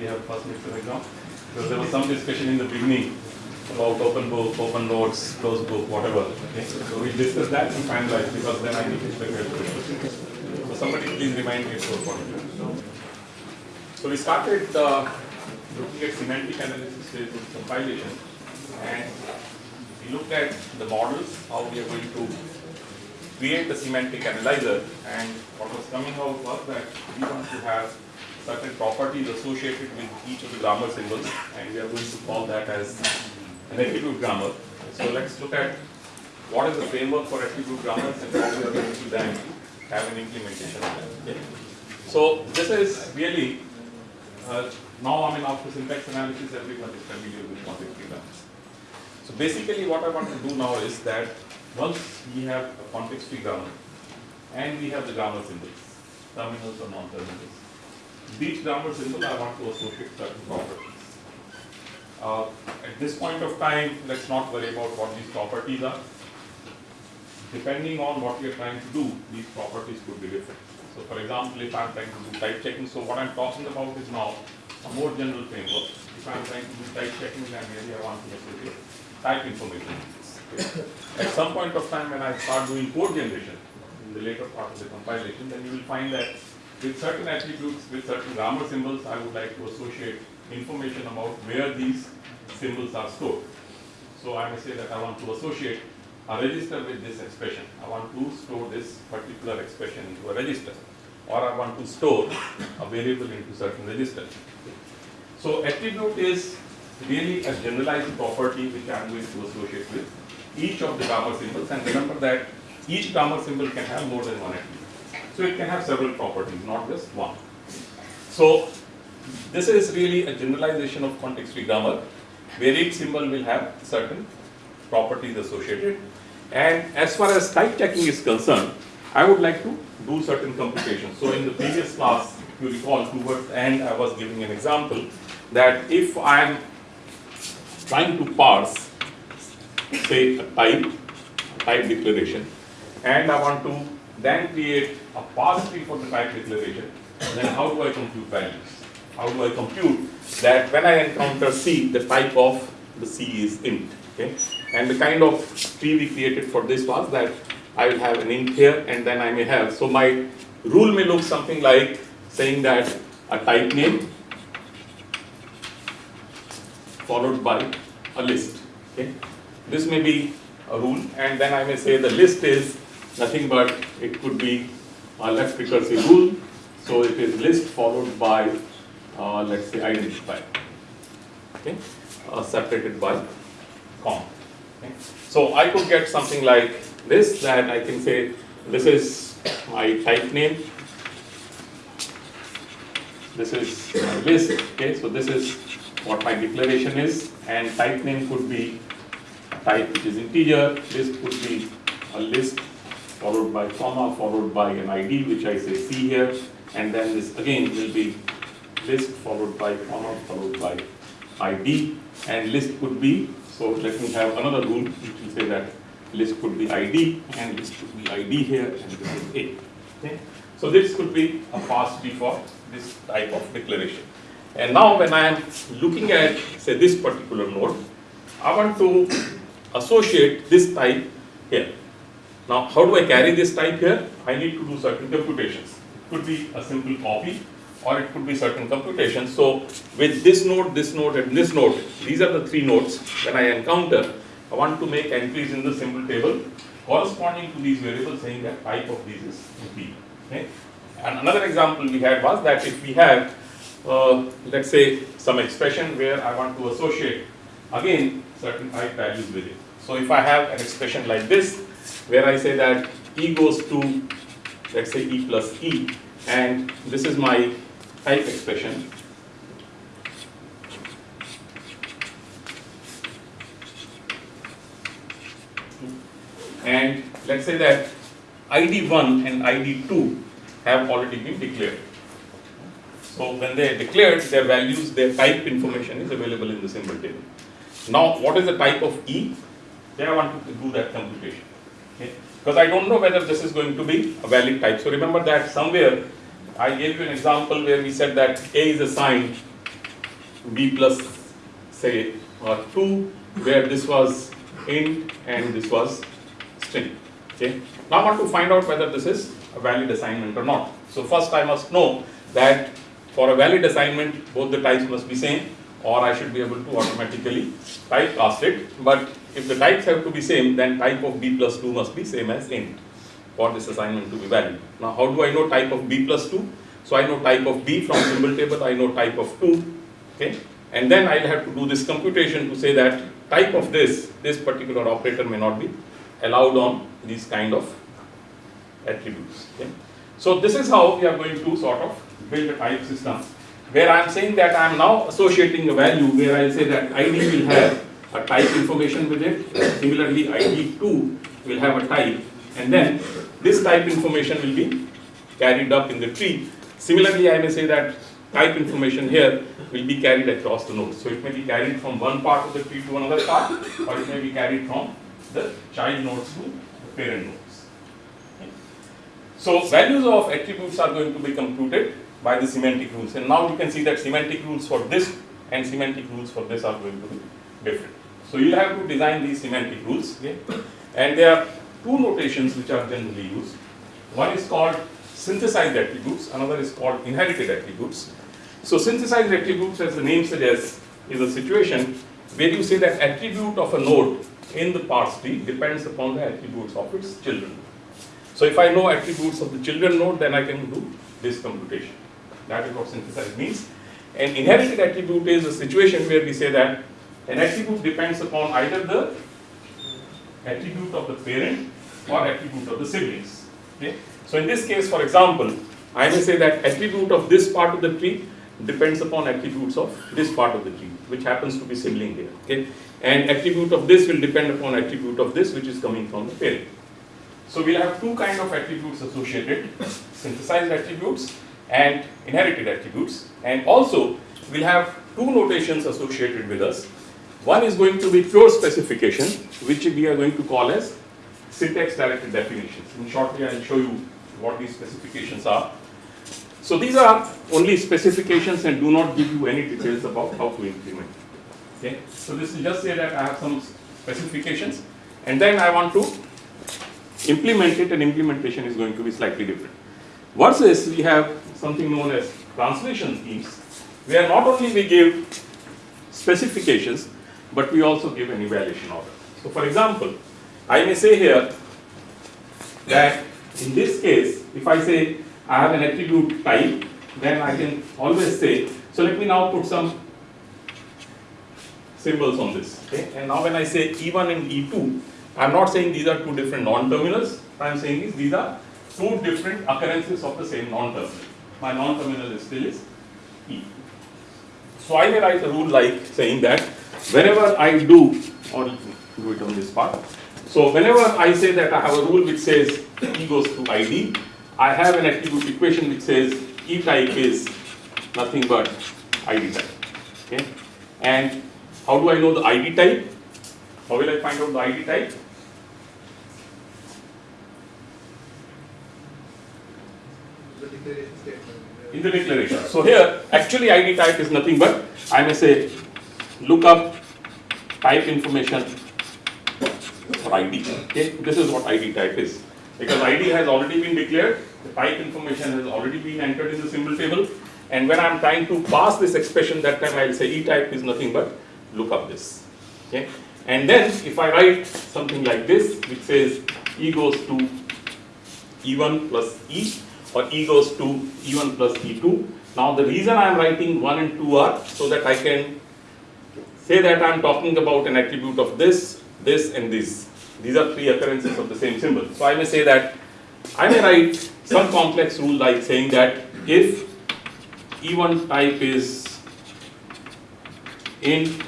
we have first midterm exam. Because there was some discussion in the beginning about open book, open notes, closed book, whatever. Okay? So we discussed that and finalized because then I need to prepare questions. So somebody please remind me at 4:45. So we started uh, looking at semantic analysis with compilation and we looked at the models, how we are going to create the semantic analyzer and what was coming out was that we want to have certain properties associated with each of the grammar symbols and we are going to call that as an attribute grammar. So let's look at what is the framework for attribute grammars and how we are going to then have an implementation of that. Okay? So this is really, uh, now I mean after syntax analysis everyone is familiar with free grammars. So basically what I want to do now is that once we have a context free grammar and we have the grammar symbols, terminals or non-terminals, each grammar symbol I want to associate certain properties. Uh, at this point of time, let's not worry about what these properties are. Depending on what we are trying to do, these properties could be different. So for example, if I'm trying to do type checking, so what I'm talking about is now a more general framework. If I'm trying to do type checking, then maybe I want to associate type information. Okay. At some point of time when I start doing code generation, in the later part of the compilation, then you will find that with certain attributes, with certain grammar symbols, I would like to associate information about where these symbols are stored. So I may say that I want to associate a register with this expression. I want to store this particular expression into a register. Or I want to store a variable into certain register. So attribute is really a generalized property which I am going to associate with each of the grammar symbols. And remember that each grammar symbol can have more than one attribute. So it can have several properties, not just one. So this is really a generalization of context-free grammar, where each symbol will have certain properties associated. And as far as type checking is concerned, I would like to do certain computations. So in the previous class, you recall, towards the end, I was giving an example that if I am trying to parse, say, a type, type declaration, and I want to then create a tree for the type declaration, then how do I compute values? How do I compute that when I encounter C, the type of the C is int, okay? And the kind of tree we created for this was that I will have an int here and then I may have, so my rule may look something like saying that a type name followed by a list, okay? This may be a rule and then I may say the list is nothing but it could be a left recursive rule. So it is list followed by, uh, let's say, identifier, okay, uh, separated by comma. Okay. So I could get something like this that I can say this is my type name, this is my list, okay, so this is what my declaration is, and type name could be type which is integer, list could be a list followed by comma, followed by an ID, which I say C here, and then this again will be list followed by comma, followed by ID, and list could be, so let me have another rule, which will say that list could be ID, and list could be ID here, and this is A. Okay? So this could be a tree for this type of declaration. And now when I am looking at, say, this particular node, I want to associate this type here. Now, how do I carry this type here? I need to do certain computations. It could be a simple copy or it could be certain computations. So, with this node, this node and this node, these are the three nodes when I encounter, I want to make entries in the symbol table corresponding to these variables saying that type of these is B. Okay? And another example we had was that if we have, uh, let's say, some expression where I want to associate, again, certain type values with it. So if I have an expression like this, where I say that E goes to, let's say, E plus E, and this is my type expression. And let's say that ID1 and ID2 have already been declared. So when they are declared, their values, their type information is available in the symbol table. Now, what is the type of E? Okay, I want to do that computation. Because I don't know whether this is going to be a valid type. So remember that somewhere I gave you an example where we said that A is assigned B plus say or 2 where this was int and this was string. Okay. Now I want to find out whether this is a valid assignment or not. So first I must know that for a valid assignment both the types must be same or I should be able to automatically typecast it. But if the types have to be same then type of b plus 2 must be same as int for this assignment to be valid. Now how do I know type of b plus 2? So I know type of b from symbol table, I know type of 2, okay? And then I'll have to do this computation to say that type of this, this particular operator may not be allowed on these kind of attributes, okay? So this is how we are going to sort of build a type system where I am saying that I am now associating a value where I say that ID will have a type information with it, similarly ID2 will have a type and then this type information will be carried up in the tree. Similarly, I may say that type information here will be carried across the nodes. So it may be carried from one part of the tree to another part or it may be carried from the child nodes to the parent nodes. So values of attributes are going to be computed by the semantic rules and now you can see that semantic rules for this and semantic rules for this are going to be different. So you'll have to design these semantic rules okay? and there are two notations which are generally used. One is called synthesized attributes, another is called inherited attributes. So synthesized attributes as the name suggests is a situation where you say that attribute of a node in the parse tree depends upon the attributes of its children. So if I know attributes of the children node then I can do this computation. That is what synthesized means. An inherited attribute is a situation where we say that an attribute depends upon either the attribute of the parent or attribute of the siblings. Okay? So in this case, for example, I may say that attribute of this part of the tree depends upon attributes of this part of the tree, which happens to be sibling here. Okay? And attribute of this will depend upon attribute of this, which is coming from the parent. So we'll have two kind of attributes associated, synthesized attributes and inherited attributes. And also, we'll have two notations associated with us. One is going to be pure specification, which we are going to call as syntax directed definitions. In shortly, I'll show you what these specifications are. So these are only specifications and do not give you any details about how to implement. Okay, so this will just say that I have some specifications and then I want to implement it and implementation is going to be slightly different. Versus we have something known as translation schemes where not only we give specifications but we also give an evaluation order. So for example, I may say here that in this case, if I say I have an attribute type, then I can always say, so let me now put some symbols on this. Okay? And now when I say E1 and E2, I'm not saying these are two different non-terminals. I'm saying is these are two different occurrences of the same non-terminal. My non-terminal is still is E. So I may write a rule like saying that whenever I do, or do it on this part. So whenever I say that I have a rule which says E goes to ID, I have an attribute equation which says E type is nothing but ID type. Okay? And how do I know the ID type? How will I find out the ID type? In the declaration. So here, actually ID type is nothing but, I may say, look up type information for ID. Okay, this is what ID type is. Because ID has already been declared, the type information has already been entered in the symbol table, and when I'm trying to pass this expression, that time I'll say E type is nothing but look up this. Okay, and then if I write something like this, which says E goes to E1 plus E, or E goes to E1 plus E2. Now the reason I am writing 1 and 2 are so that I can say that I am talking about an attribute of this, this and this. These are three occurrences of the same symbol. So I may say that I may write some complex rule like saying that if E1 type is int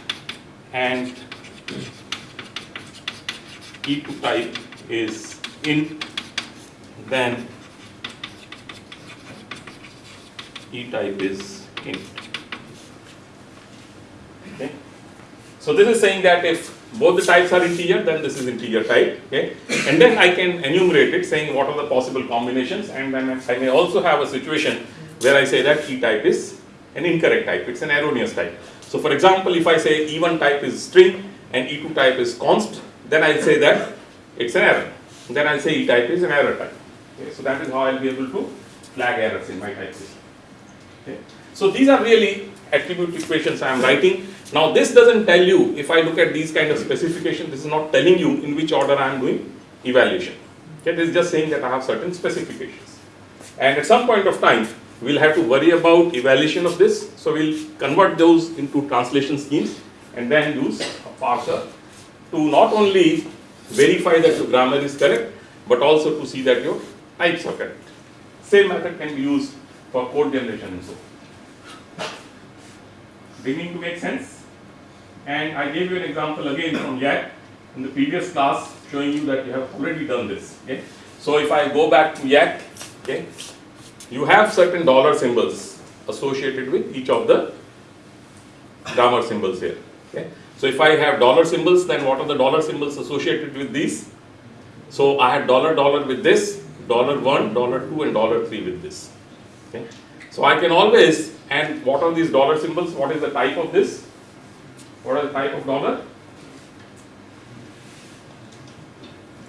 and E2 type is int, then E type is int. Okay. So this is saying that if both the types are integer, then this is integer type, okay? And then I can enumerate it saying what are the possible combinations and then I may also have a situation where I say that E type is an incorrect type, it's an erroneous type. So for example, if I say E1 type is string and E2 type is const, then I'll say that it's an error. Then I'll say E type is an error type. Okay? So that is how I'll be able to flag errors in my type system. So these are really attribute equations I am writing. Now this doesn't tell you, if I look at these kind of specifications, this is not telling you in which order I am doing evaluation. Okay? This is just saying that I have certain specifications. And at some point of time, we'll have to worry about evaluation of this. So we'll convert those into translation schemes and then use a parser to not only verify that your grammar is correct, but also to see that your types are correct. Same method can be used for code generation and so. Beginning to make sense? And I gave you an example again from Yacc in the previous class showing you that you have already done this. Okay? So if I go back to Yacc, okay, you have certain dollar symbols associated with each of the grammar symbols here. Okay? So if I have dollar symbols, then what are the dollar symbols associated with these? So I had dollar dollar with this, dollar one, dollar two, and dollar three with this. Okay? So I can always, and what are these dollar symbols? What is the type of this? What are the type of dollar?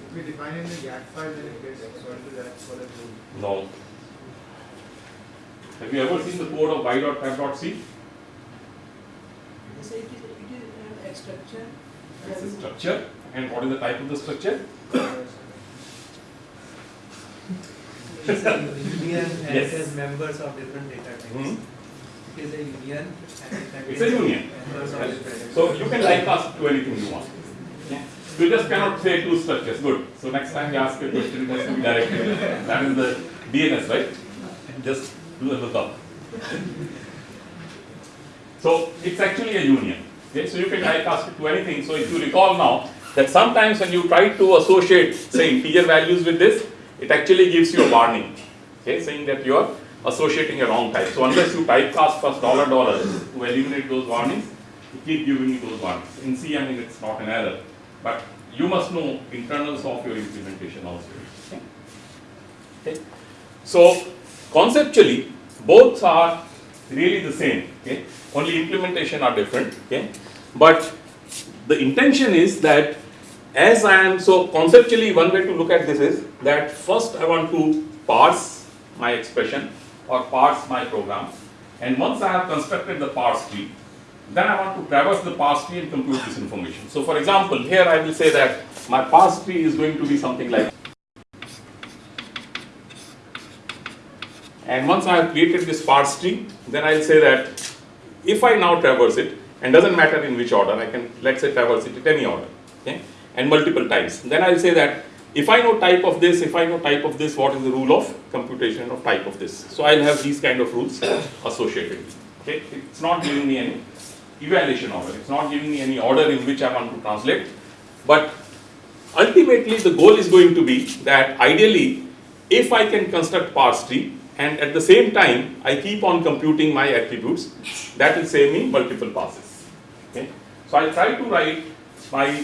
If we define in the YACC file, then it gets equal to that for the rule. No. Have you ever seen the code of y.tab.c? So it is, it is uh, a structure. It's a structure. And what is the type of the structure? It's a union and Yes. it has members of different data types. Hmm? It is a union and it It's a union. members of different. So you can typecast to anything you want. You just cannot say two structures. Good. So next time you ask a question, it has to be directed. That is the DNS, right? Just do a lookup. So it's actually a union. Okay, so you can typecast it to anything. So if you recall now that sometimes when you try to associate, say, integer values with this, it actually gives you a warning, okay, saying that you are associating a wrong type. So unless you typecast first dollar dollar to eliminate those warnings, it keep giving you those warnings. In C, I mean, it's not an error, but you must know internals of your implementation also. Okay. Okay. So conceptually, both are really the same. Okay. Only implementation are different. Okay. But the intention is that as I am so conceptually one way to look at this is that first I want to parse my expression or parse my program and once I have constructed the parse tree then I want to traverse the parse tree and compute this information. So for example here I will say that my parse tree is going to be something like and once I have created this parse tree then I will say that if I now traverse it and doesn't matter in which order I can let's say traverse it in any order okay and multiple times. Then I'll say that if I know type of this if I know type of this what is the rule of computation of type of this? So I'll have these kind of rules associated okay? It's not giving me any evaluation order it's not giving me any order in which I want to translate. But ultimately the goal is going to be that ideally if I can construct parse tree and at the same time I keep on computing my attributes that will save me multiple passes. Okay? So I will try to write my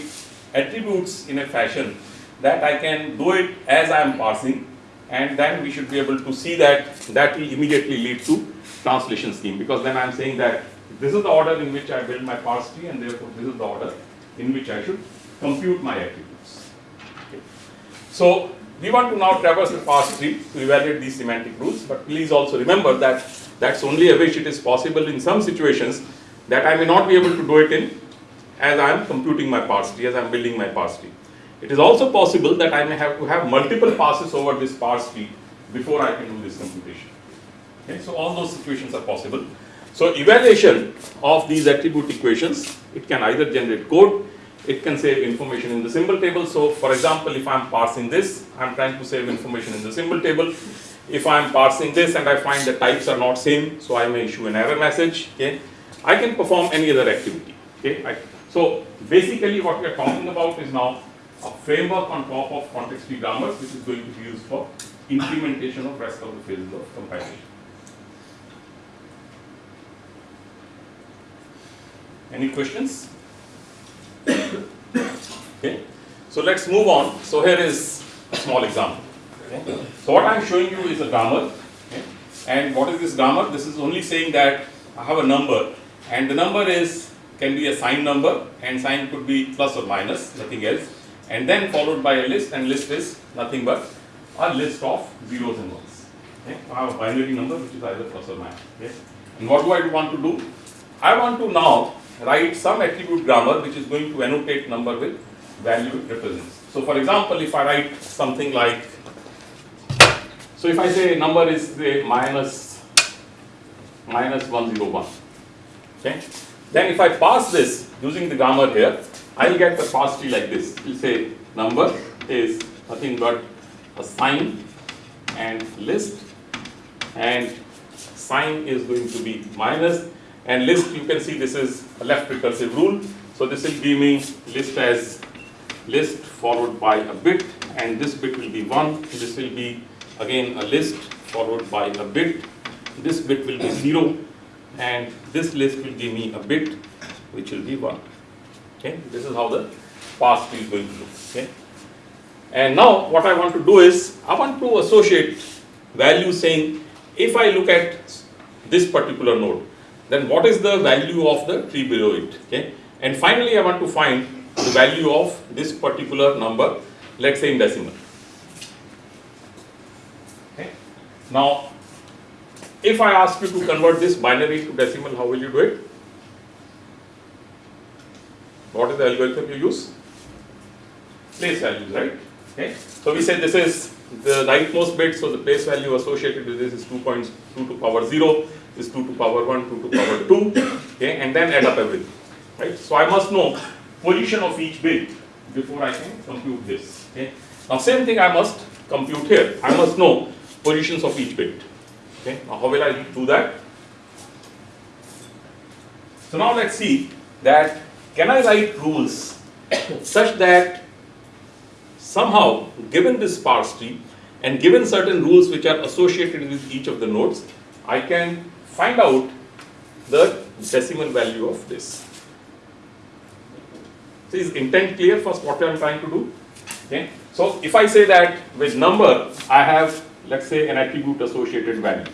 attributes in a fashion that I can do it as I am parsing and then we should be able to see that that will immediately lead to translation scheme because then I am saying that this is the order in which I build my parse tree and therefore this is the order in which I should compute my attributes. Okay. So we want to now traverse the parse tree to evaluate these semantic rules but please also remember that that's only a wish it is possible in some situations that I may not be able to do it in as I am computing my parse tree, as I am building my parse tree. It is also possible that I may have to have multiple passes over this parse tree before I can do this computation. Okay, so all those situations are possible. So evaluation of these attribute equations, it can either generate code, it can save information in the symbol table. So for example, if I am parsing this, I am trying to save information in the symbol table. If I am parsing this and I find the types are not same, so I may issue an error message. Okay, I can perform any other activity. Okay, I, so basically what we are talking about is now a framework on top of context-free grammars which is going to be used for implementation of rest of the phases of compilation. Any questions? okay. So let's move on. So here is a small example. Okay. So what I'm showing you is a grammar. Okay. And what is this grammar? This is only saying that I have a number and the number is can be a sign number and sign could be plus or minus, nothing else. And then followed by a list and list is nothing but a list of zeros and ones. Okay. I have a binary number which is either plus or minus. Okay. And what do I want to do? I want to now write some attribute grammar which is going to annotate number with value it represents. So for example, if I write something like, so if I say number is say minus, minus 101, okay, then if I pass this using the grammar here, I will get the parse tree like this. It will say number is nothing but a sign and list and sign is going to be minus and list you can see this is a left recursive rule. So this will give me list as list followed by a bit and this bit will be 1. This will be again a list followed by a bit. This bit will be 0 and this list will give me a bit which will be 1. Okay, this is how the pass going to look. Okay. And now what I want to do is I want to associate value saying if I look at this particular node then what is the value of the tree below it okay and finally I want to find the value of this particular number let's say in decimal okay now if I ask you to convert this binary to decimal how will you do it? What is the algorithm you use? Place values right? Okay. So we say this is the rightmost bit so the place value associated with this is 2.2 to power 0 is 2 to power 1 2 to power 2 okay and then add up everything right? So i must know position of each bit before i can compute this okay? Now same thing i must compute here. I must know positions of each bit okay now how will i do that so now let's see that can i write rules such that somehow given this parse tree and given certain rules which are associated with each of the nodes i can find out the decimal value of this. So is intent clear first what I am trying to do? Okay. So if I say that with number I have let's say an attribute associated value.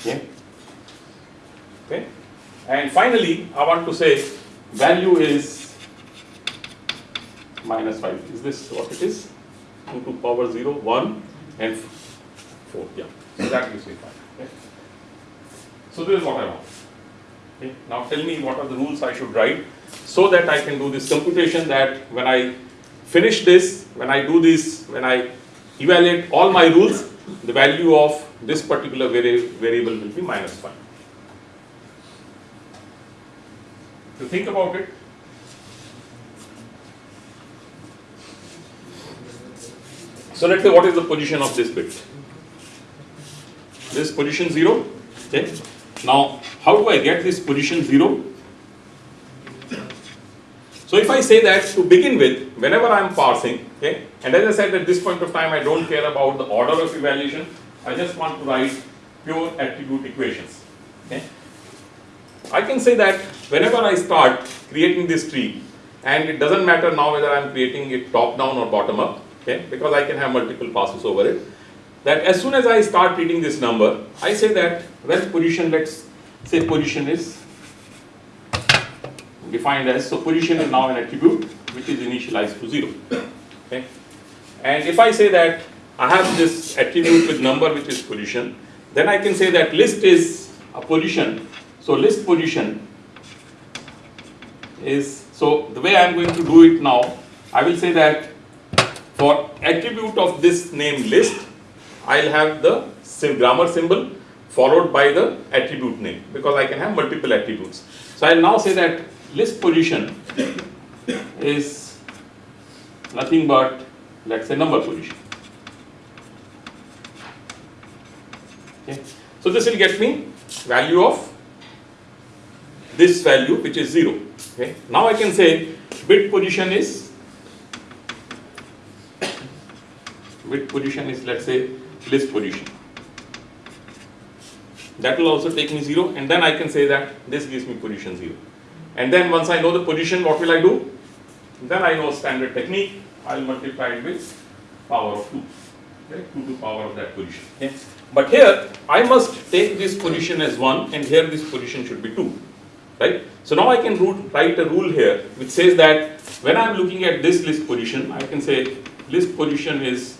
Okay. Okay. And finally I want to say value is minus 5. Is this what it is? 2 to power 0, 1 and 4. Yeah. So that gives me 5. Okay. So this is what I want. Okay. Now tell me what are the rules I should write so that I can do this computation that when I finish this, when I do this, when I evaluate all my rules, the value of this particular vari variable will be minus 5. So think about it. So let's say what is the position of this bit? This position 0, okay. Now, how do I get this position 0? So if I say that to begin with, whenever I am parsing, okay, and as I said at this point of time, I don't care about the order of evaluation, I just want to write pure attribute equations, okay. I can say that whenever I start creating this tree, and it doesn't matter now whether I am creating it top down or bottom up, okay, because I can have multiple passes over it, that as soon as I start reading this number, I say that when position, let's say position is defined as, so position is now an attribute which is initialized to 0. Okay. And if I say that I have this attribute with number which is position, then I can say that list is a position. So list position is, so the way I am going to do it now, I will say that for attribute of this name list, I will have the grammar symbol followed by the attribute name because I can have multiple attributes. So I will now say that list position is nothing but let us say number position. Okay. So this will get me value of this value which is 0. Okay. Now I can say bit position is bit position is let us say list position. That will also take me 0 and then I can say that this gives me position 0. And then once I know the position what will I do? then I know standard technique, I'll multiply it with power of 2, okay, 2 to power of that position. Okay. But here, I must take this position as 1 and here this position should be 2, right? So now I can root, write a rule here which says that when I am looking at this list position, I can say list position is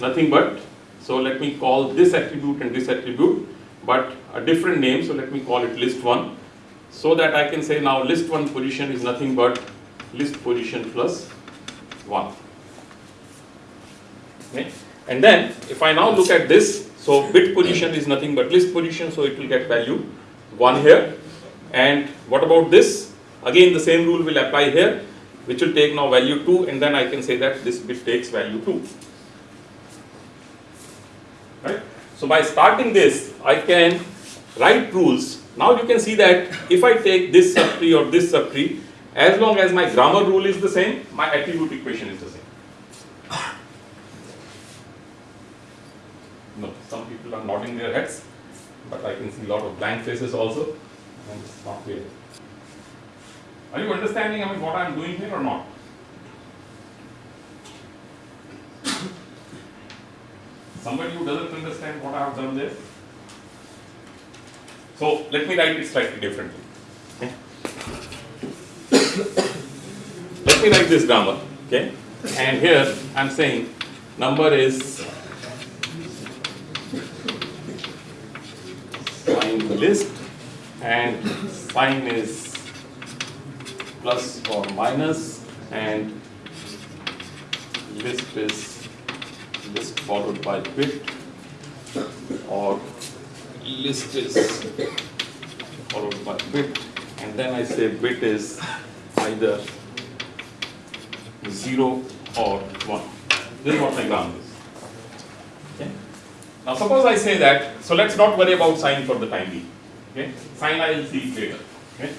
nothing but, so let me call this attribute and this attribute, but a different name, so let me call it list 1, so that I can say now list 1 position is nothing but list position plus 1. Okay. And then if I now look at this, so bit position is nothing but list position, so it will get value 1 here. And what about this? Again the same rule will apply here, which will take now value 2 and then I can say that this bit takes value 2. Right? So by starting this, I can write rules. Now you can see that if I take this subtree or this subtree, as long as my grammar rule is the same, my attribute equation is the same. No, some people are nodding their heads, but I can see a lot of blank faces also, and it's not clear. Are you understanding I mean, what I am doing here or not? Somebody who doesn't understand what I have done there? So let me write it slightly differently. Okay? let me write this grammar, okay? And here I'm saying number is sign list and sign is plus or minus and list is list followed by bit or list is followed by bit and then I say bit is either 0 or 1. This is what grammar is. Now suppose I say that, so let's not worry about sign for the time being. Okay. Sign I will see later. Okay.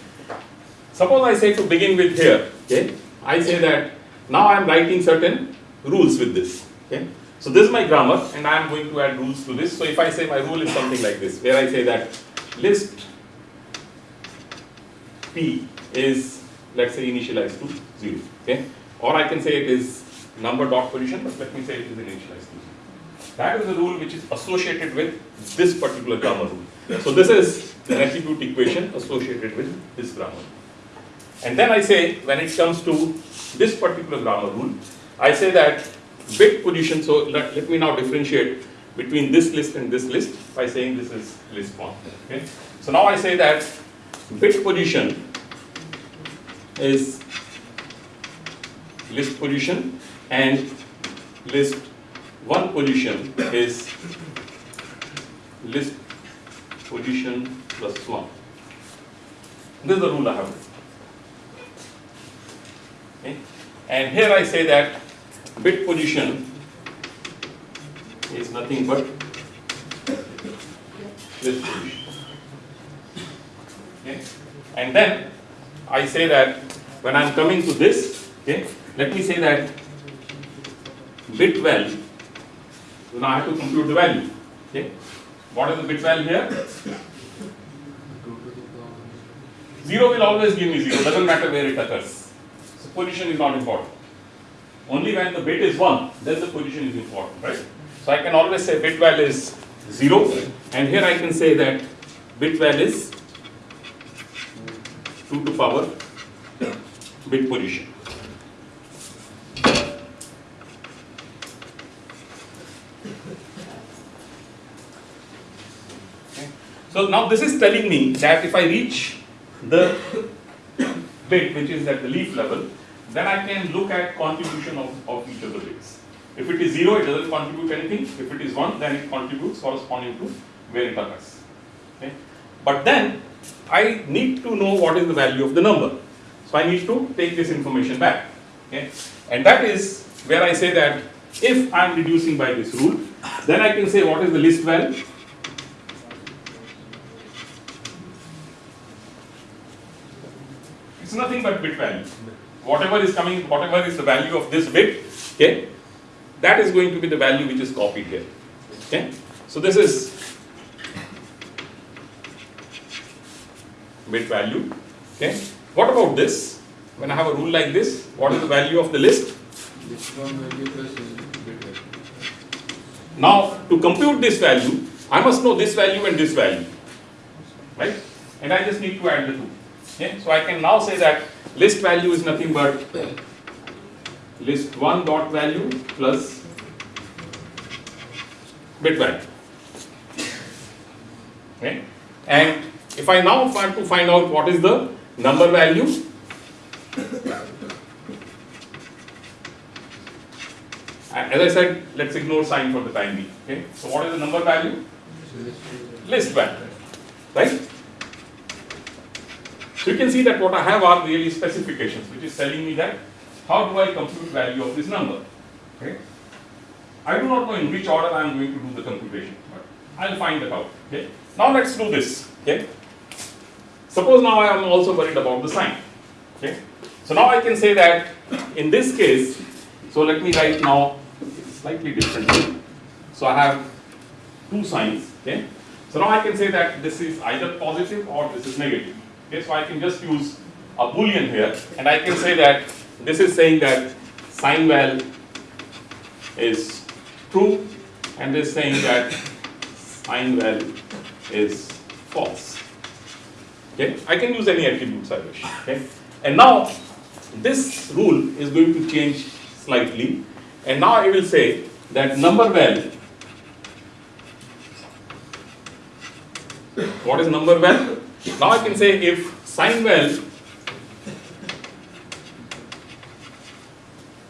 Suppose I say to begin with here, okay, I say that now I am writing certain rules with this. Okay. So this is my grammar and I am going to add rules to this. So if I say my rule is something like this, where I say that list P is let's say initialized to 0. Okay. Or I can say it is number dot position, but let me say it is initialized to 0. That is the rule which is associated with this particular grammar rule. So this is the attribute equation associated with this grammar. And then I say when it comes to this particular grammar rule, I say that bit position, so let, let me now differentiate between this list and this list by saying this is list 1. Okay? So now I say that bit position is list position and list 1 position is list position plus 1. This is the rule I have. Okay? And here I say that bit position is nothing but list position. Okay? And then I say that when I am coming to this, okay, let me say that bit val, so now I have to compute the value. Okay? What is the bit value here? 0 will always give me 0, doesn't matter where it occurs. So position is not important. Only when the bit is 1, then the position is important, right? So I can always say bit val is 0 and here I can say that bit val is 2 to power bit position. Okay. So now this is telling me that if I reach the bit which is at the leaf level, then I can look at contribution of, of each of the bits. If it is 0, it doesn't contribute anything. If it is 1, then it contributes corresponding to where it occurs. Okay. But then I need to know what is the value of the number. So I need to take this information back. Okay. And that is where I say that if I am reducing by this rule, then I can say what is the list value. It's nothing but bit value. Whatever is coming, whatever is the value of this bit, okay, that is going to be the value which is copied here. Okay. So this is bit value. Okay. What about this? when I have a rule like this, what is the value of the list? Now, to compute this value, I must know this value and this value, right? And I just need to add the two. Okay? So I can now say that list value is nothing but list one dot value plus bit value. Okay? And if I now want to find out what is the number value, as I said, let's ignore sign for the time being. Okay? So what is the number value? List value, right? So you can see that what I have are really specifications, which is telling me that how do I compute value of this number? Okay? I do not know in which order I am going to do the computation, but I'll find that out. Okay? Now let's do this. Okay? Suppose now I am also worried about the sign. Okay? So now I can say that in this case, so let me write now slightly differently. So I have two signs. Okay? So now I can say that this is either positive or this is negative. Okay? So I can just use a boolean here and I can say that this is saying that sign val is true and this is saying that sign val is false. Okay? I can use any attributes I wish. Okay? And now this rule is going to change slightly and now I will say that number val what is number val? Now I can say if sign val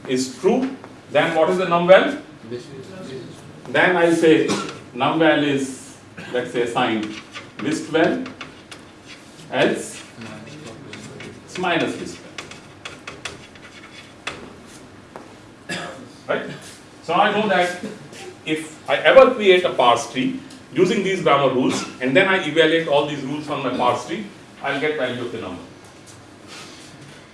is true then what is the num is Then I'll say num val is let's say sign list val else it's minus list val. Right? So I know that if I ever create a parse tree using these grammar rules and then I evaluate all these rules on my parse tree, I'll get value of the number.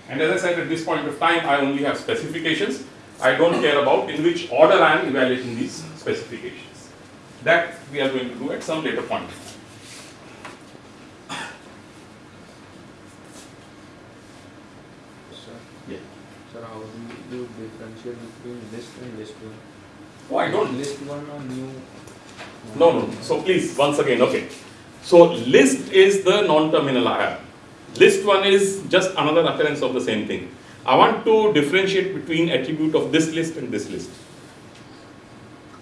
And as I said at this point of time, I only have specifications. I don't care about in which order I am evaluating these specifications. That we are going to do at some later point. Sir, Yeah. sir, how do you differentiate between list and list one? Oh, I don't List one or new? No, no. So please, once again, okay. So list is the non-terminal I have. List one is just another occurrence of the same thing. I want to differentiate between attribute of this list and this list.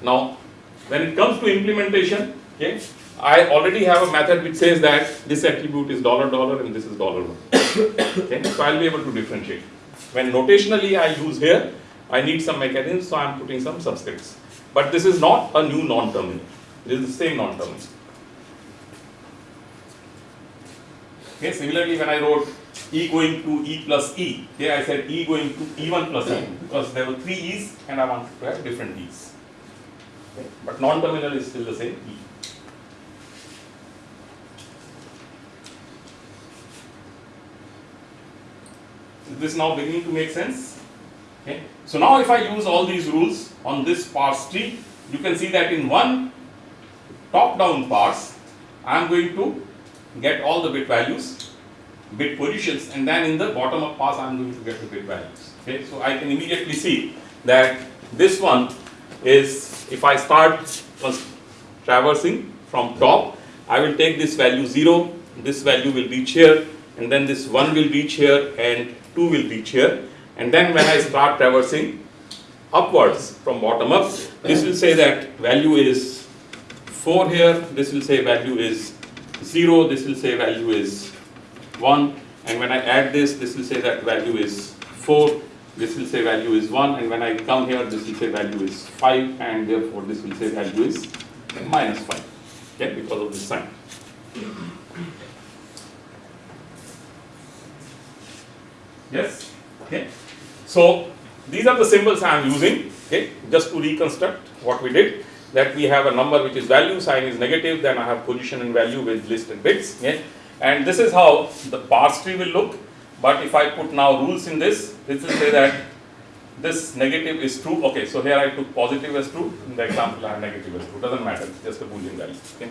Now, when it comes to implementation, okay, I already have a method which says that this attribute is dollar dollar and this is dollar one. okay, so I'll be able to differentiate. When notationally I use here, I need some mechanism, so I'm putting some subscripts. But this is not a new non-terminal. This is the same non-terminal. Okay, similarly when I wrote E going to E plus E, here I said E going to E1 plus E because there were three E's and I wanted to have different E's. Okay, But non-terminal is still the same E. Is this now beginning to make sense? Okay. So now if I use all these rules on this parse tree, you can see that in one top-down parse, I am going to get all the bit values, bit positions, and then in the bottom-up parse, I am going to get the bit values. Okay, so I can immediately see that this one is, if I start uh, traversing from top, I will take this value 0, this value will reach here, and then this 1 will reach here, and 2 will reach here. And then when I start traversing upwards from bottom up, this will say that value is 4 here, this will say value is 0, this will say value is 1, and when I add this, this will say that value is 4, this will say value is 1, and when I come here, this will say value is 5, and therefore this will say value is minus 5, okay, because of this sign. Yes? Okay. So these are the symbols I am using, okay, just to reconstruct what we did. That we have a number which is value, sign is negative, then I have position and value with list and bits. Okay. And this is how the parse tree will look. But if I put now rules in this, this will say that this negative is true. Okay, so here I took positive as true. In the example, I have negative as true. Doesn't matter, it's just a boolean value. Okay.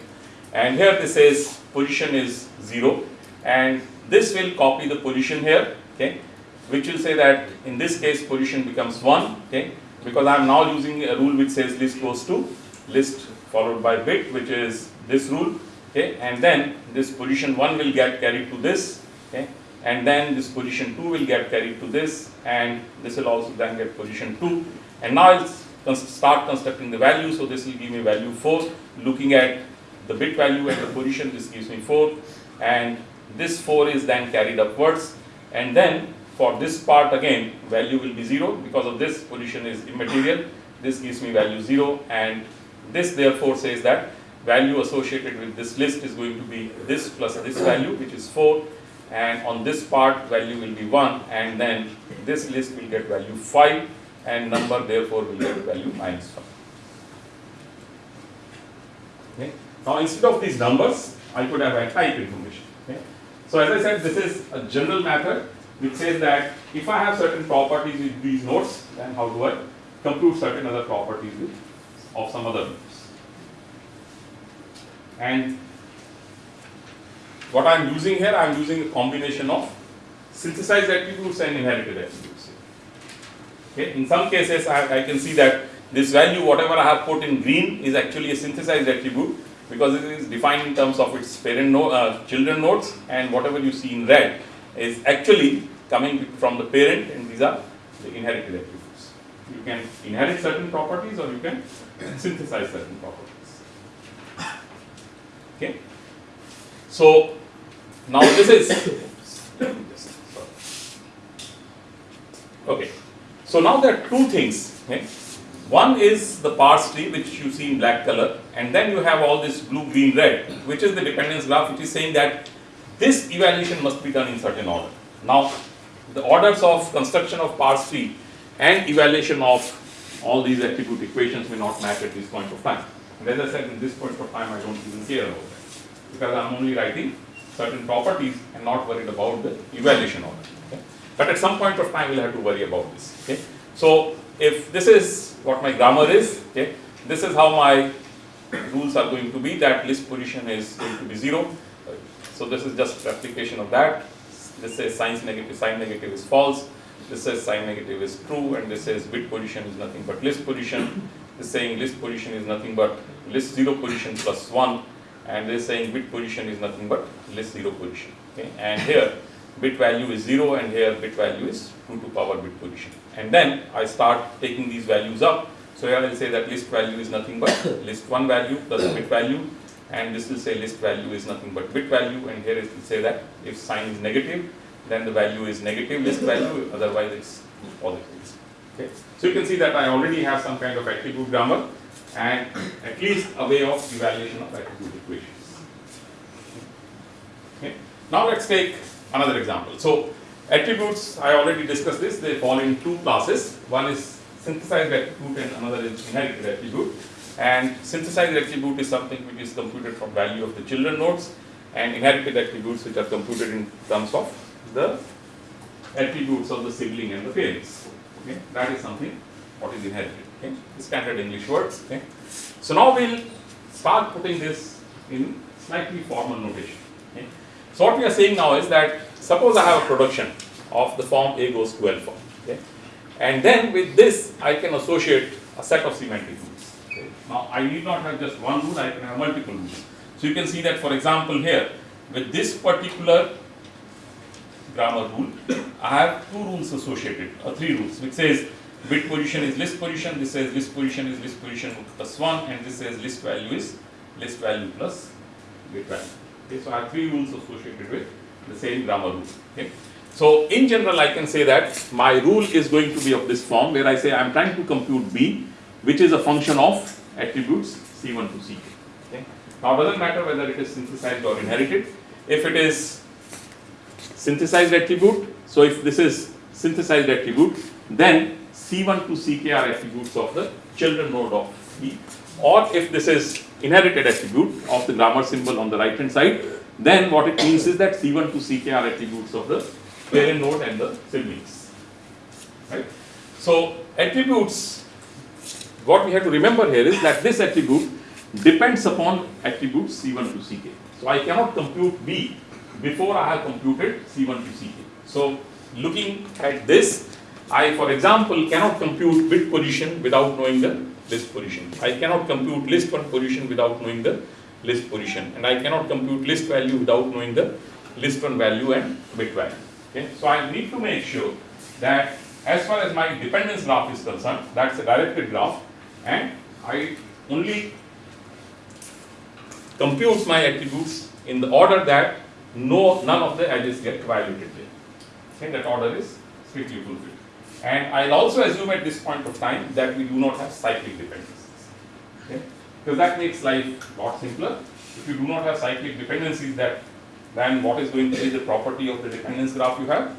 And here this says position is zero, and this will copy the position here. Okay. Which will say that in this case position becomes 1, okay, because I am now using a rule which says list goes to list followed by bit, which is this rule, okay, and then this position 1 will get carried to this, okay, and then this position 2 will get carried to this, and this will also then get position 2, and now I'll start constructing the value, so this will give me value 4, looking at the bit value and the position, this gives me 4, and this 4 is then carried upwards, and then for this part again, value will be 0, because of this position is immaterial, this gives me value 0, and this therefore says that value associated with this list is going to be this plus this value, which is 4, and on this part value will be 1, and then this list will get value 5, and number therefore will get value minus 5. Okay. Now instead of these numbers, I could have a type information. Okay. So as I said, this is a general method which says that if I have certain properties with these nodes, then how do I compute certain other properties with of some other nodes. And what I am using here, I am using a combination of synthesized attributes and inherited attributes. Okay. In some cases, I, I can see that this value, whatever I have put in green, is actually a synthesized attribute because it is defined in terms of its parent node, uh, children nodes, and whatever you see in red is actually coming from the parent, and these are the inherited attributes. You can inherit certain properties, or you can synthesize certain properties. Okay. So now this is okay. So now there are two things. Okay. One is the parse tree which you see in black color and then you have all this blue, green, red which is the dependence graph which is saying that this evaluation must be done in certain order. Now the orders of construction of parse tree and evaluation of all these attribute equations may not match at this point of time. And as I said in this point of time I don't even care about that because I am only writing certain properties and not worried about the evaluation order. Okay? But at some point of time we'll have to worry about this. Okay? So if this is what my grammar is, okay, this is how my rules are going to be that list position is going to be 0. So this is just application of that. This says signs negative, sign negative is false. This says sign negative is true and this says bit position is nothing but list position. This is saying list position is nothing but list 0 position plus 1 and is saying bit position is nothing but list 0 position. Okay? And here bit value is 0 and here bit value is 2 to power bit position. And then I start taking these values up. So here I will say that list value is nothing but list 1 value plus bit value and this will say list value is nothing but bit value and here it will say that if sign is negative then the value is negative list value otherwise it's positive. Okay. So you can see that I already have some kind of attribute grammar and at least a way of evaluation of attribute equations. Okay. Now let's take another example. So attributes, I already discussed this, they fall in two classes. One is synthesized attribute and another is inherited attribute. And synthesized attribute is something which is computed from value of the children nodes and inherited attributes which are computed in terms of the attributes of the sibling and the parents. Okay, that is something what is inherited. Okay, standard English words. Okay, so now we'll start putting this in slightly formal notation. Okay, so what we are saying now is that suppose I have a production of the form A goes to L form. Okay, and then with this I can associate a set of rules. Now I need not have just one rule, I can have multiple rules. So you can see that for example here with this particular grammar rule, I have two rules associated, or three rules, which says bit position is list position, this says list position is list position plus 1, and this says list value is list value plus bit value. Okay, so I have three rules associated with the same grammar rule. Okay. So in general, I can say that my rule is going to be of this form, where I say I am trying to compute B, which is a function of attributes C1 to Ck. Okay. Now it doesn't matter whether it is synthesized or inherited. If it is synthesized attribute. So if this is synthesized attribute, then C1 to Ck are attributes of the children node of E. Or if this is inherited attribute of the grammar symbol on the right hand side, then what it means is that C1 to Ck are attributes of the parent node and the siblings. Right? So attributes, what we have to remember here is that this attribute depends upon attributes C1 to Ck. So I cannot compute B before I have computed C1 to Ck. So looking at this, I, for example, cannot compute bit position without knowing the list position. I cannot compute list one position without knowing the list position, and I cannot compute list value without knowing the list one value and bit value. Okay, so I need to make sure that as far as my dependence graph is concerned, that's a directed graph, and I only compute my attributes in the order that no none of the edges get violated there. Okay, that order is strictly fulfilled. And I'll also assume at this point of time that we do not have cyclic dependencies. Okay? Because that makes life a lot simpler. If you do not have cyclic dependencies, that then what is going to be the property of the dependence graph you have?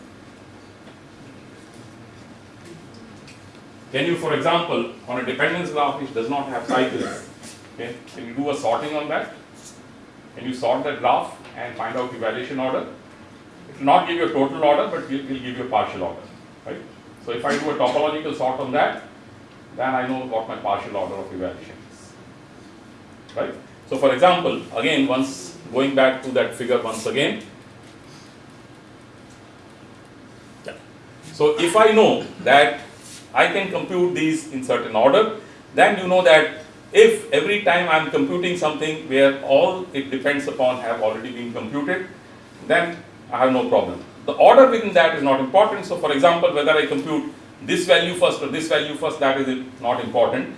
Can you, for example, on a dependence graph which does not have cycles, okay, can you do a sorting on that? Can you sort that graph and find out the evaluation order? It will not give you a total order, but it will give you a partial order, right? So if I do a topological sort on that, then I know what my partial order of evaluation is, right? So for example, again, once going back to that figure once again. So if I know that I can compute these in certain order, then you know that if every time I am computing something where all it depends upon have already been computed, then I have no problem. The order within that is not important. So for example, whether I compute this value first or this value first, that is not important.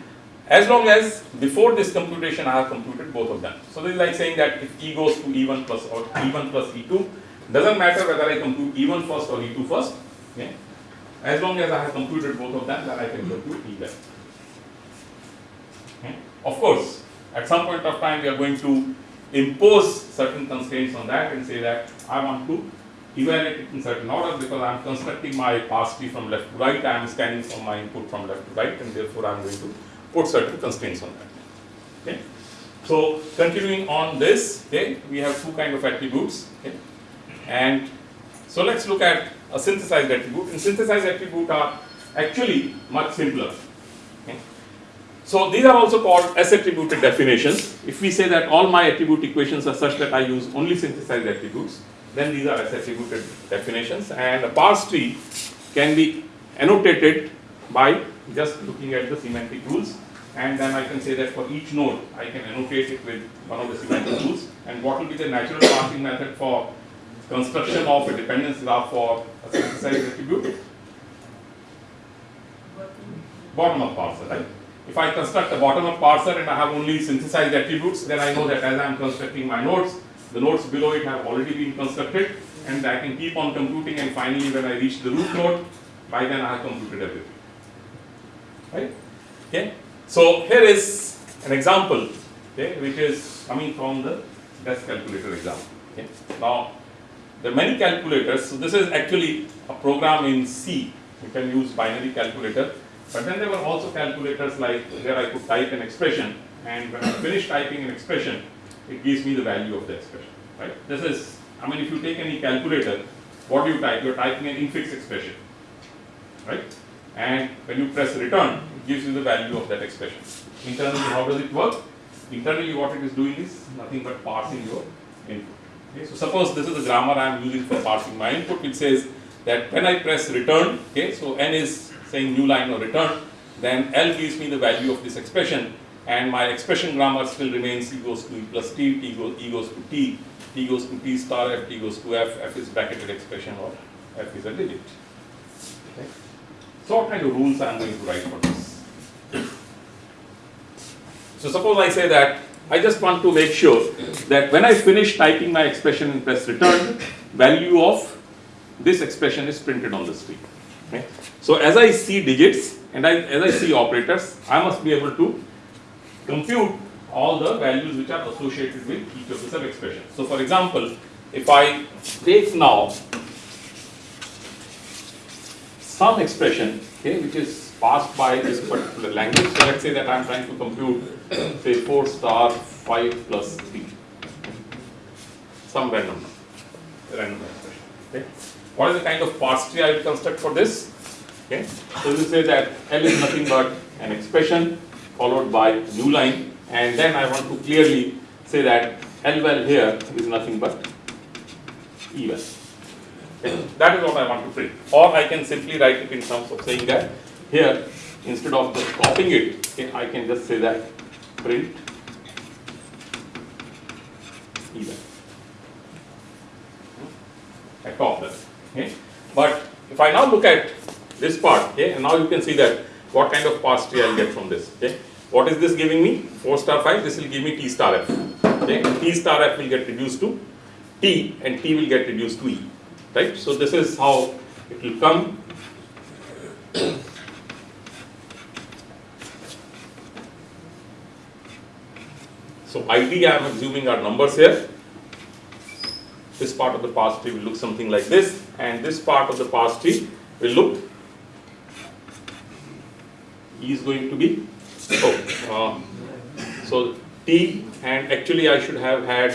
As long as before this computation I have computed both of them. So this is like saying that if E goes to E1 plus or E1 plus E2, doesn't matter whether I compute E1 first or E2 first. Okay? As long as I have computed both of them, then I can compute E well. Okay? Of course, at some point of time we are going to impose certain constraints on that and say that I want to evaluate it in certain order because I am constructing my parse tree from left to right, I am scanning from my input from left to right and therefore I am going to put certain constraints on that. Okay? So continuing on this, okay, we have two kind of attributes. Okay? And so let's look at a synthesized attribute. And synthesized attribute are actually much simpler. So these are also called S-attributed definitions. If we say that all my attribute equations are such that I use only synthesized attributes, then these are S-attributed definitions. And a parse tree can be annotated by just looking at the semantic rules. And then I can say that for each node, I can annotate it with one of the semantic rules. And what will be the natural parsing method for construction of a dependence graph for a synthesized attribute? Bottom-up parser, right? If I construct a bottom-up parser and I have only synthesized attributes, then I know that as I am constructing my nodes, the nodes below it have already been constructed and I can keep on computing and finally when I reach the root node, by then I have computed everything. Right? Okay? So here is an example, okay, which is coming from the desk calculator example. Okay? Now, there are many calculators, so this is actually a program in C. You can use binary calculator but then there were also calculators like where I could type an expression and when I finish typing an expression, it gives me the value of the expression, right? This is, I mean, if you take any calculator, what do you type? You're typing an infix expression, right? And when you press return, it gives you the value of that expression. Internally, how does it work? Internally, what it is doing is nothing but parsing your input. Okay, so suppose this is the grammar I am using for parsing my input, which says that when I press return, okay, so n is saying new line or return, then L gives me the value of this expression and my expression grammar still remains E goes to E plus T, T goes, E goes to T, T goes to T star, F, T goes to F, F is bracketed expression or F is a digit. Okay. So what kind of rules I am going to write for this? So suppose I say that I just want to make sure that when I finish typing my expression and press return, value of this expression is printed on the screen. Okay. So as I see digits and I, as I see operators, I must be able to compute all the values which are associated with each of the sub expressions. So for example, if I take now some expression, okay, which is passed by this particular language. So let's say that I'm trying to compute, say 4 star 5 plus 3, some random random expression. Okay. What is the kind of parse tree I will construct for this? Okay. So we say that L is nothing but an expression followed by new line and then I want to clearly say that L val here is nothing but E val. Okay? That is what I want to print. Or I can simply write it in terms of saying that here, instead of just copying it, okay, I can just say that print even at top level. Okay? But if I now look at this part, okay, and now you can see that what kind of parse tree I'll get from this. Okay? What is this giving me? 4 star 5, this will give me T star F. Okay? T star F will get reduced to T and T will get reduced to E. Right? So this is how it will come. So ID I am assuming are numbers here. This part of the parse tree will look something like this and this part of the parse tree will look E is going to be oh, uh, so T and actually I should have had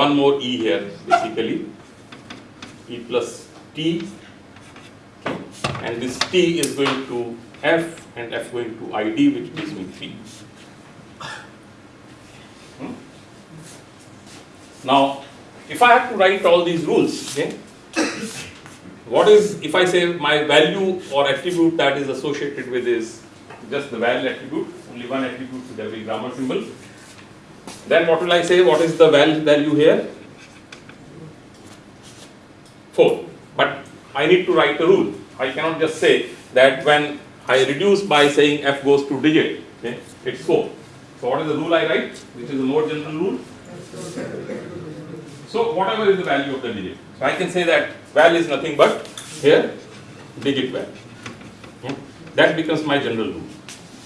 one more E here basically E plus T and this T is going to F and F going to ID which gives me 3. Now, if I have to write all these rules, okay, what is, if I say my value or attribute that is associated with is just the val attribute, only one attribute with every grammar symbol, then what will I say, what is the val value here? 4. But I need to write a rule. I cannot just say that when I reduce by saying f goes to digit, okay, it's 4. So what is the rule I write, which is a more general rule? So whatever is the value of the digit. So I can say that val is nothing but here digit val. Okay. Hmm? That becomes my general rule.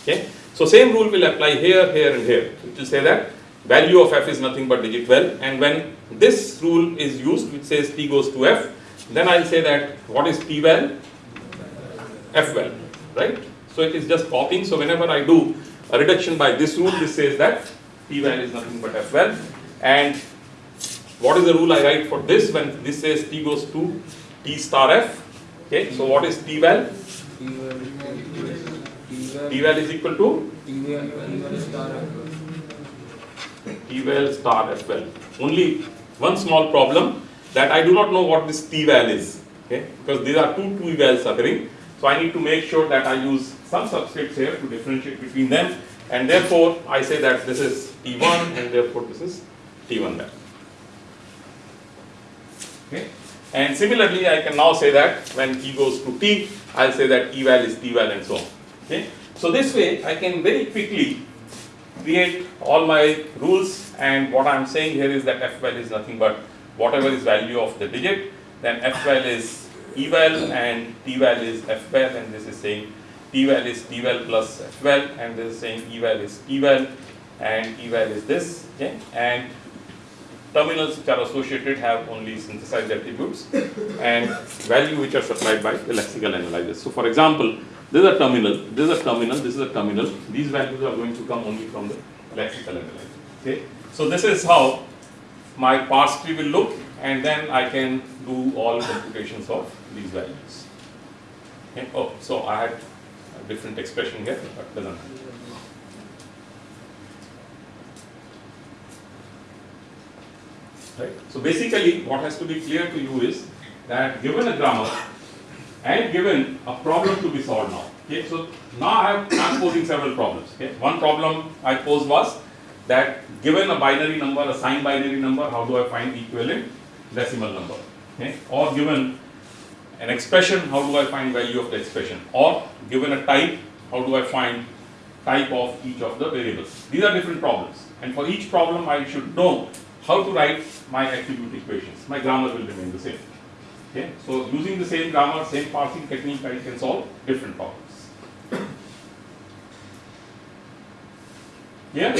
Okay. So same rule will apply here, here and here. It will say that value of f is nothing but digit val and when this rule is used which says t goes to f then I'll say that what is t val? f val, right? So it is just copying. So whenever I do a reduction by this rule, this says that t val is nothing but f val. And what is the rule I write for this when this says t goes to t star f? Okay, so what is t val? T val is equal to t val star f val. Only one small problem that I do not know what this t val is. Okay, because these are two t vals occurring. So I need to make sure that I use some subscripts here to differentiate between them and therefore I say that this is T1 and therefore this is T1 val. Okay. And similarly I can now say that when T goes to T, I'll say that E val is T val and so on. Okay. So this way I can very quickly create all my rules and what I'm saying here is that F val is nothing but whatever is value of the digit, then F val is E val and T val is F val and this is saying T val is T val plus F val and this is saying E val is T val and E val is this okay and terminals which are associated have only synthesized attributes and value which are supplied by the lexical analyzers. So for example, this is a terminal, this is a terminal, this is a terminal, these values are going to come only from the lexical analyzer. Okay. So this is how my parse tree will look and then I can do all computations of these values. Okay. Oh, so I had a different expression here, but doesn't matter. Right. So basically, what has to be clear to you is that given a grammar and given a problem to be solved now. Okay. So now I I'm posing several problems. Okay. One problem I posed was that given a binary number, a signed binary number, how do I find equivalent decimal number? Okay. Or given an expression, how do I find value of the expression? Or given a type, how do I find type of each of the variables? These are different problems. And for each problem, I should know how to write my attribute equations. My grammar will remain the same. Okay? So using the same grammar, same parsing technique, I can solve different problems. Yeah?